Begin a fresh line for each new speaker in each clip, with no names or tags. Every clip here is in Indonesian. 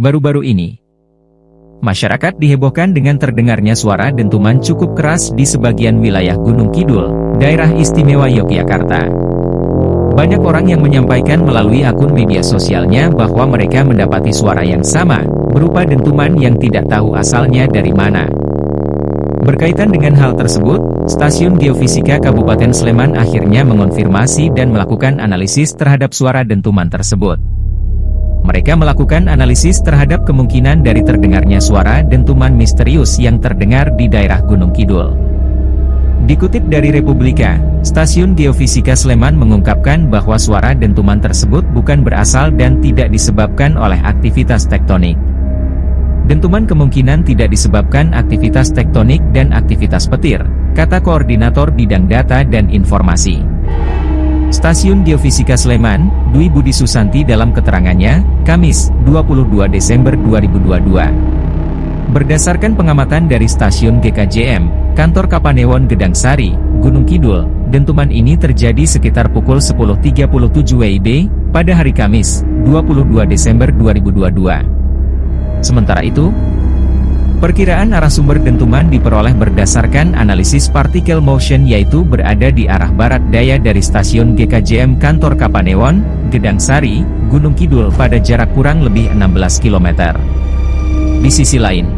Baru-baru ini, masyarakat dihebohkan dengan terdengarnya suara dentuman cukup keras di sebagian wilayah Gunung Kidul, daerah istimewa Yogyakarta. Banyak orang yang menyampaikan melalui akun media sosialnya bahwa mereka mendapati suara yang sama, berupa dentuman yang tidak tahu asalnya dari mana. Berkaitan dengan hal tersebut, Stasiun Geofisika Kabupaten Sleman akhirnya mengonfirmasi dan melakukan analisis terhadap suara dentuman tersebut. Mereka melakukan analisis terhadap kemungkinan dari terdengarnya suara dentuman misterius yang terdengar di daerah Gunung Kidul. Dikutip dari Republika, Stasiun Geofisika Sleman mengungkapkan bahwa suara dentuman tersebut bukan berasal dan tidak disebabkan oleh aktivitas tektonik. Dentuman kemungkinan tidak disebabkan aktivitas tektonik dan aktivitas petir, kata Koordinator Bidang Data dan Informasi. Stasiun Geofisika Sleman, Dwi Budi Susanti dalam keterangannya, Kamis, 22 Desember 2022. Berdasarkan pengamatan dari Stasiun GKJM, Kantor Kapanewon Gedang Sari, Gunung Kidul, dentuman ini terjadi sekitar pukul 10.37 WIB, pada hari Kamis, 22 Desember 2022. Sementara itu, perkiraan arah sumber dentuman diperoleh berdasarkan analisis partikel motion yaitu berada di arah barat daya dari stasiun GKJM Kantor Kapanewon, Gedang Sari, Gunung Kidul pada jarak kurang lebih 16 km. Di sisi lain,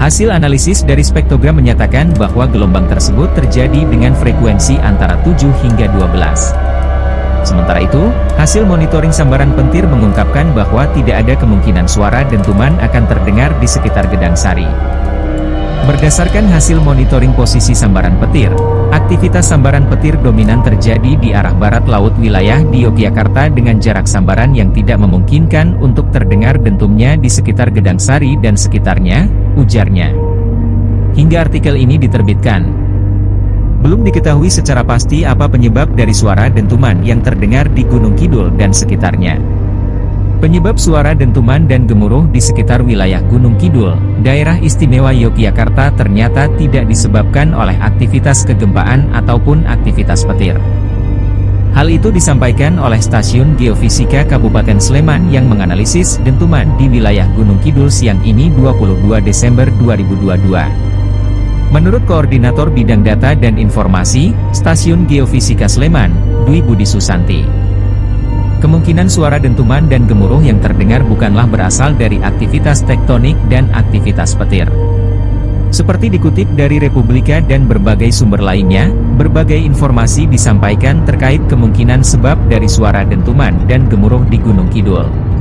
hasil analisis dari spektogram menyatakan bahwa gelombang tersebut terjadi dengan frekuensi antara 7 hingga 12. Sementara itu, hasil monitoring sambaran pentir mengungkapkan bahwa tidak ada kemungkinan suara dentuman akan terdengar di sekitar Gedang Sari. Berdasarkan hasil monitoring posisi sambaran petir, aktivitas sambaran petir dominan terjadi di arah barat laut wilayah di Yogyakarta dengan jarak sambaran yang tidak memungkinkan untuk terdengar dentumnya di sekitar Gedang Sari dan sekitarnya, ujarnya. Hingga artikel ini diterbitkan, belum diketahui secara pasti apa penyebab dari suara dentuman yang terdengar di Gunung Kidul dan sekitarnya. Penyebab suara dentuman dan gemuruh di sekitar wilayah Gunung Kidul, daerah istimewa Yogyakarta ternyata tidak disebabkan oleh aktivitas kegempaan ataupun aktivitas petir. Hal itu disampaikan oleh Stasiun Geofisika Kabupaten Sleman yang menganalisis dentuman di wilayah Gunung Kidul siang ini 22 Desember 2022. Menurut Koordinator Bidang Data dan Informasi, Stasiun Geofisika Sleman, Dwi Budi Susanti. Kemungkinan suara dentuman dan gemuruh yang terdengar bukanlah berasal dari aktivitas tektonik dan aktivitas petir. Seperti dikutip dari Republika dan berbagai sumber lainnya, berbagai informasi disampaikan terkait kemungkinan sebab dari suara dentuman dan gemuruh di Gunung Kidul.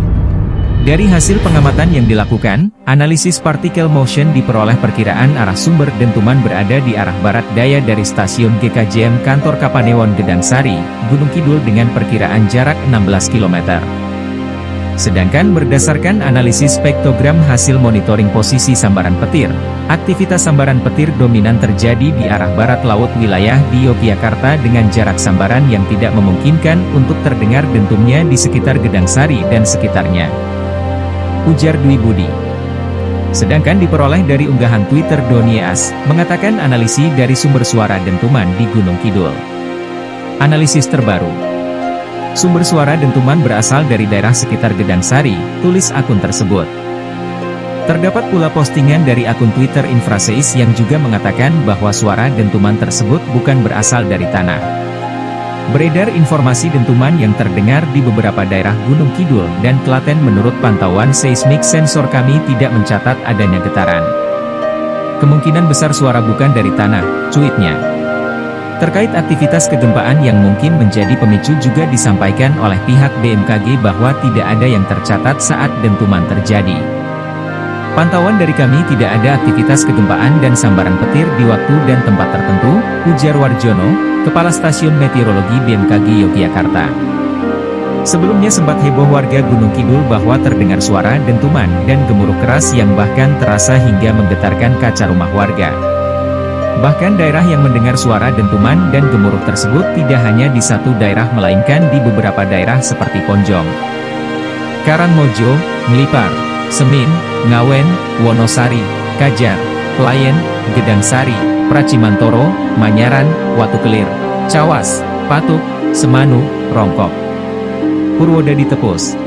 Dari hasil pengamatan yang dilakukan, analisis partikel motion diperoleh perkiraan arah sumber dentuman berada di arah barat daya dari stasiun GKJM Kantor Kapanewon Gedang Sari, Gunung Kidul dengan perkiraan jarak 16 km. Sedangkan berdasarkan analisis spektogram hasil monitoring posisi sambaran petir, aktivitas sambaran petir dominan terjadi di arah barat laut wilayah di Yogyakarta dengan jarak sambaran yang tidak memungkinkan untuk terdengar dentumnya di sekitar Gedang Sari dan sekitarnya ujar Dwi Budi. Sedangkan diperoleh dari unggahan Twitter Donias, mengatakan analisis dari sumber suara dentuman di Gunung Kidul. Analisis terbaru. Sumber suara dentuman berasal dari daerah sekitar Gedang Sari, tulis akun tersebut. Terdapat pula postingan dari akun Twitter Infraseis yang juga mengatakan bahwa suara dentuman tersebut bukan berasal dari tanah. Beredar informasi dentuman yang terdengar di beberapa daerah Gunung Kidul dan Klaten menurut pantauan seismik sensor kami tidak mencatat adanya getaran. Kemungkinan besar suara bukan dari tanah, cuitnya. Terkait aktivitas kegempaan yang mungkin menjadi pemicu juga disampaikan oleh pihak BMKG bahwa tidak ada yang tercatat saat dentuman terjadi. Pantauan dari kami tidak ada aktivitas kegempaan dan sambaran petir di waktu dan tempat tertentu, ujar Warjono, Kepala Stasiun Meteorologi BMKG Yogyakarta. Sebelumnya sempat heboh warga Gunung Kidul bahwa terdengar suara dentuman dan gemuruh keras yang bahkan terasa hingga menggetarkan kaca rumah warga. Bahkan daerah yang mendengar suara dentuman dan gemuruh tersebut tidak hanya di satu daerah melainkan di beberapa daerah seperti Ponjong, Karangmojo, Ngelipar, Semin, Ngawen, Wonosari, Kajar, Pelayan, Gedang Sari, Pracimantoro, Manyaran, Watu Kelir, Cawas, Patuk, Semanu, Rongkok. Purwodadi Tepus